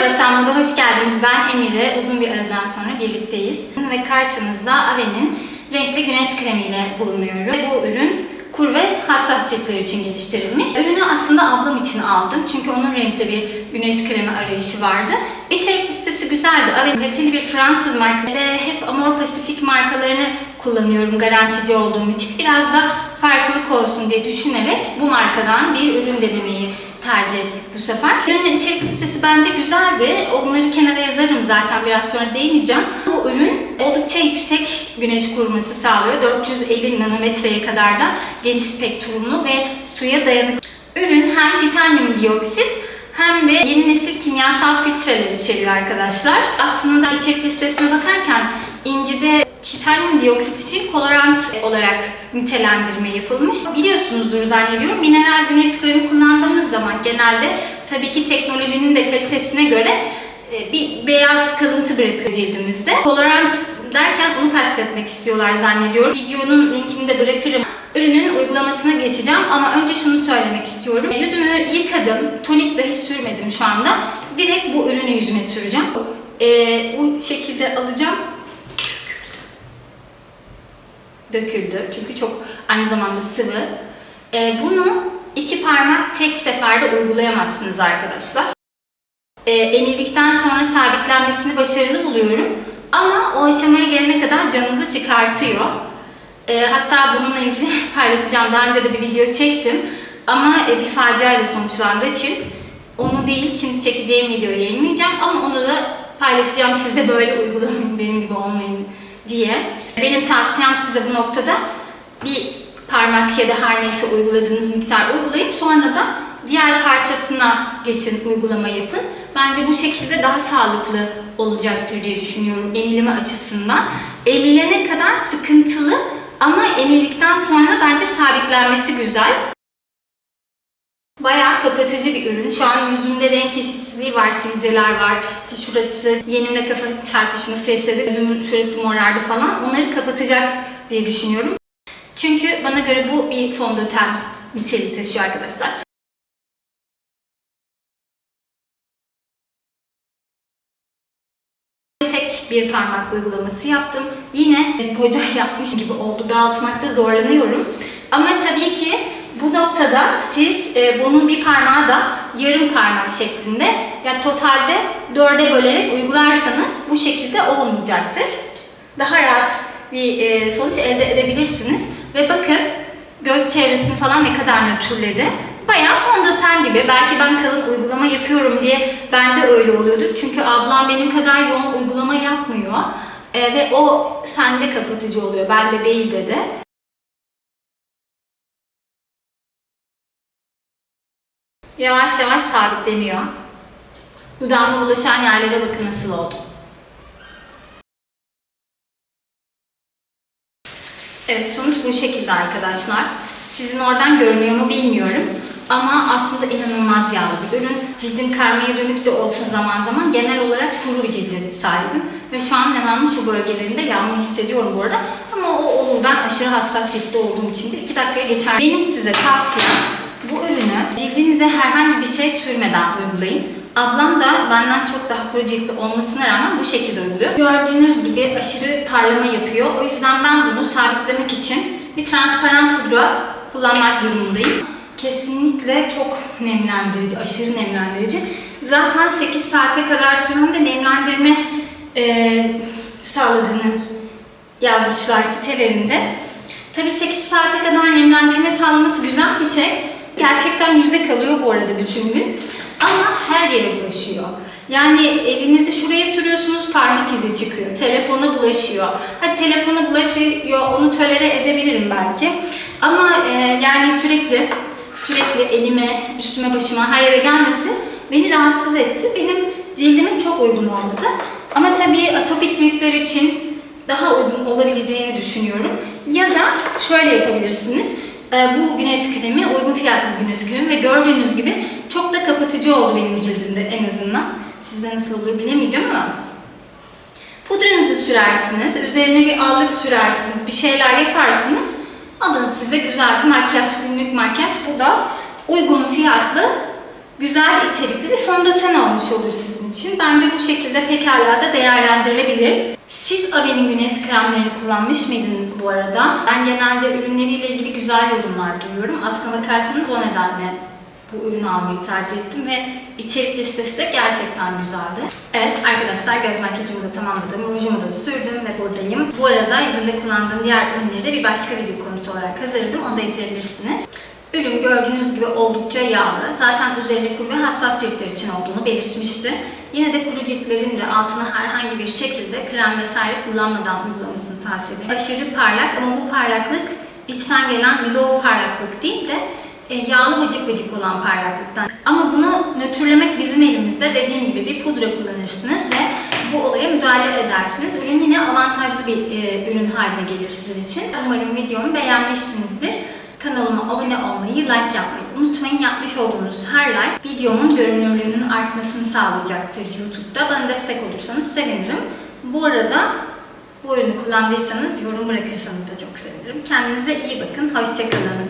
Merhaba Sanmo'da hoş geldiniz. Ben Emire. Uzun bir aradan sonra birlikteyiz. Ve karşınızda Ave'nin renkli güneş kremiyle bulunuyorum. Ve bu ürün kur ve hassas ciltler için geliştirilmiş. Ürünü aslında ablam için aldım. Çünkü onun renkli bir güneş kremi arayışı vardı. İçerik listesi güzeldi. Ave kaliteli bir Fransız markası ve hep Amor Pacific markalarını kullanıyorum garantici olduğum için. Biraz da farklılık olsun diye düşünerek bu markadan bir ürün denemeyi tercih ettik bu sefer. Ürünün içerik listesi bence güzeldi. Onları kenara yazarım zaten biraz sonra değineceğim. Bu ürün oldukça yüksek güneş koruması sağlıyor. 450 nanometreye kadar da geniş spektrumlu ve suya dayanıklı. Ürün hem titanyum dioksit hem de yeni nesil kimyasal filtreler içeriyor arkadaşlar. Aslında içerik listesine bakarken incide titanyum dioksit için kolorant olarak nitelendirme yapılmış. Biliyorsunuzdur zannediyorum. Mineral güneş kremi kullandığımız zaman genelde tabii ki teknolojinin de kalitesine göre e, bir beyaz kalıntı bırakıyor cildimizde. Kolorant derken onu kastetmek istiyorlar zannediyorum. Videonun linkini de bırakırım. Ürünün uygulamasına geçeceğim ama önce şunu söylemek istiyorum. Yüzümü yıkadım, tonik dahi sürmedim şu anda. Direkt bu ürünü yüzüme süreceğim. Ee, bu şekilde alacağım. Döküldü çünkü çok aynı zamanda sıvı. Ee, bunu iki parmak tek seferde uygulayamazsınız arkadaşlar. Ee, emildikten sonra sabitlenmesini başarılı buluyorum. Ama o aşamaya gelene kadar canınızı çıkartıyor. E, hatta bununla ilgili paylaşacağım. Daha önce de bir video çektim. Ama e, bir facia ile sonuçlandığı için onu değil şimdi çekeceğim videoyu yayınlayacağım. Ama onu da paylaşacağım. Siz de böyle uygulamayın, benim gibi olmayın diye. Benim tavsiyem size bu noktada bir parmak ya da her neyse uyguladığınız miktar uygulayın. Sonra da diğer parçasına geçin, uygulama yapın. Bence bu şekilde daha sağlıklı olacaktır diye düşünüyorum emilimi açısından. Emilene kadar sıkıntılı ama emildikten sonra bence sabitlenmesi güzel. Bayağı kapatıcı bir ürün. Şu an yüzümde renk eşitsizliği var, sivilceler var. İşte şurası yenimle kafa çarpışması yaşadık. Yüzümün şurası morardı falan. Onları kapatacak diye düşünüyorum. Çünkü bana göre bu bir fondöten niteliği taşıyor arkadaşlar. Tek bir parmak uygulaması yaptım. Yine boca yapmış gibi oldu. Dağıtmakta zorlanıyorum. Ama tabii ki bu noktada siz e, bunun bir parmağı da yarım parmak şeklinde yani totalde dörde bölerek uygularsanız bu şekilde olmayacaktır. Daha rahat bir e, sonuç elde edebilirsiniz. Ve bakın göz çevresini falan ne kadar nötrledi. Bayağı fondöten gibi. Belki ben kalın uygulama yapıyorum diye bende öyle oluyordur. Çünkü ablam benim kadar yoğun uygulama yapmıyor. E, ve o sende kapatıcı oluyor. Bende değil dedi. Yavaş yavaş sabitleniyor. Dudağıma bulaşan yerlere bakın nasıl oldu. Evet sonuç bu şekilde arkadaşlar. Sizin oradan görünüyor mu bilmiyorum. Ama aslında inanılmaz yağlı bir ürün. Cildim karmaya dönük de olsa zaman zaman genel olarak kuru bir cilde sahibim. Ve şu an yanağımın şu bölgelerinde yanma hissediyorum bu arada. Ama o olur. Ben aşırı hassas ciltte olduğum için de 2 dakikaya geçer. Benim size tavsiyem bu ürünü cildinize herhangi bir şey sürmeden uygulayın. Ablam da benden çok daha kuru ciltli olmasına rağmen bu şekilde uyguluyor. Gördüğünüz gibi aşırı parlama yapıyor. O yüzden ben bunu sabitlemek için bir transparan pudra kullanmak durumundayım. Kesinlikle çok nemlendirici, aşırı nemlendirici. Zaten 8 saate kadar süren de nemlendirme e, sağladığını yazmışlar sitelerinde. Tabii 8 saate kadar nemlendirme sağlaması güzel bir şey. Gerçekten yüzde kalıyor bu arada bütün gün. Ama her yere bulaşıyor. Yani elinizi şuraya sürüyorsunuz parmak izi çıkıyor. Telefona bulaşıyor. Hadi telefona bulaşıyor onu tolere edebilirim belki. Ama e, yani sürekli sürekli elime, üstüme, başıma her yere gelmesi beni rahatsız etti. Benim cildime çok uygun olmadı. Ama tabii atopik ciltler için daha uygun olabileceğini düşünüyorum. Ya da şöyle yapabilirsiniz. Bu güneş kremi uygun fiyatlı güneş kremi ve gördüğünüz gibi çok da kapatıcı oldu benim cildimde en azından. Sizde nasıl olur bilemeyeceğim ama. Pudranızı sürersiniz, üzerine bir allık sürersiniz, bir şeyler yaparsınız. Alın size güzel bir makyaj, günlük makyaj. Bu da uygun fiyatlı güzel içerikli bir fondöten olmuş olur sizin için. Bence bu şekilde pekala da değerlendirilebilir. Siz Ave'nin güneş kremlerini kullanmış mıydınız bu arada? Ben genelde ürünleriyle ilgili güzel yorumlar duyuyorum. Aslına bakarsanız o nedenle bu ürünü almayı tercih ettim ve içerik listesi de gerçekten güzeldi. Evet arkadaşlar göz makyajımı da tamamladım, rujumu da sürdüm ve buradayım. Bu arada yüzümde kullandığım diğer ürünleri de bir başka video konusu olarak hazırladım, onu da izleyebilirsiniz. Ürün gördüğünüz gibi oldukça yağlı. Zaten üzerinde kuru ve hassas ciltler için olduğunu belirtmişti. Yine de kuru ciltlerin de altına herhangi bir şekilde krem vesaire kullanmadan uygulamasını tavsiye ederim. Aşırı parlak ama bu parlaklık içten gelen glow parlaklık değil de e, yağlı vıcık vıcık olan parlaklıktan. Ama bunu nötrlemek bizim elimizde. Dediğim gibi bir pudra kullanırsınız ve bu olaya müdahale edersiniz. Ürün yine avantajlı bir e, ürün haline gelir sizin için. Umarım videomu beğenmişsinizdir. Kanalıma abone olmayı, like yapmayı unutmayın. Yapmış olduğunuz her like videomun görünürlüğünün artmasını sağlayacaktır YouTube'da. Bana destek olursanız sevinirim. Bu arada bu ürünü kullandıysanız yorum bırakırsanız da çok sevinirim. Kendinize iyi bakın. Hoşçakalın.